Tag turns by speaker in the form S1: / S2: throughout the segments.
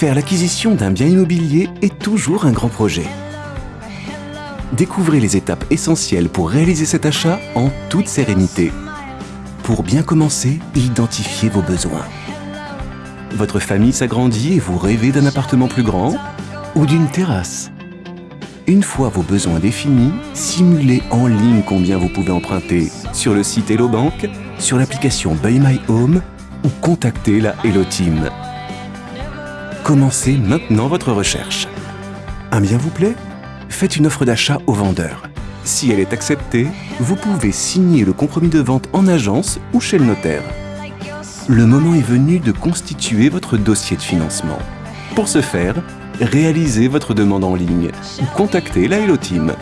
S1: Faire l'acquisition d'un bien immobilier est toujours un grand projet. Découvrez les étapes essentielles pour réaliser cet achat en toute sérénité. Pour bien commencer, identifiez vos besoins. Votre famille s'agrandit et vous rêvez d'un appartement plus grand ou d'une terrasse. Une fois vos besoins définis, simulez en ligne combien vous pouvez emprunter sur le site Hello Bank, sur l'application Buy My Home ou contactez la Hello Team. Commencez maintenant votre recherche. Un bien vous plaît? Faites une offre d'achat au vendeur. Si elle est acceptée, vous pouvez signer le compromis de vente en agence ou chez le notaire. Le moment est venu de constituer votre dossier de financement. Pour ce faire, réalisez votre demande en ligne ou contactez la Hello Team.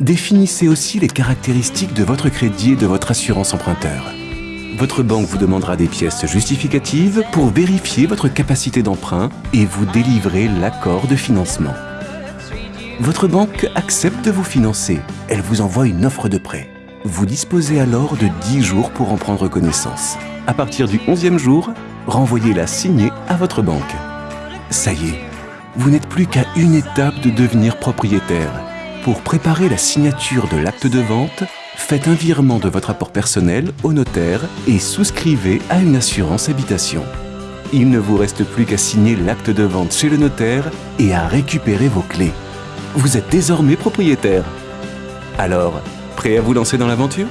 S1: Définissez aussi les caractéristiques de votre crédit et de votre assurance emprunteur. Votre banque vous demandera des pièces justificatives pour vérifier votre capacité d'emprunt et vous délivrer l'accord de financement. Votre banque accepte de vous financer. Elle vous envoie une offre de prêt. Vous disposez alors de 10 jours pour en prendre connaissance. À partir du 11e jour, renvoyez-la signée à votre banque. Ça y est, vous n'êtes plus qu'à une étape de devenir propriétaire. Pour préparer la signature de l'acte de vente, faites un virement de votre apport personnel au notaire et souscrivez à une assurance habitation. Il ne vous reste plus qu'à signer l'acte de vente chez le notaire et à récupérer vos clés. Vous êtes désormais propriétaire. Alors, prêt à vous lancer dans l'aventure?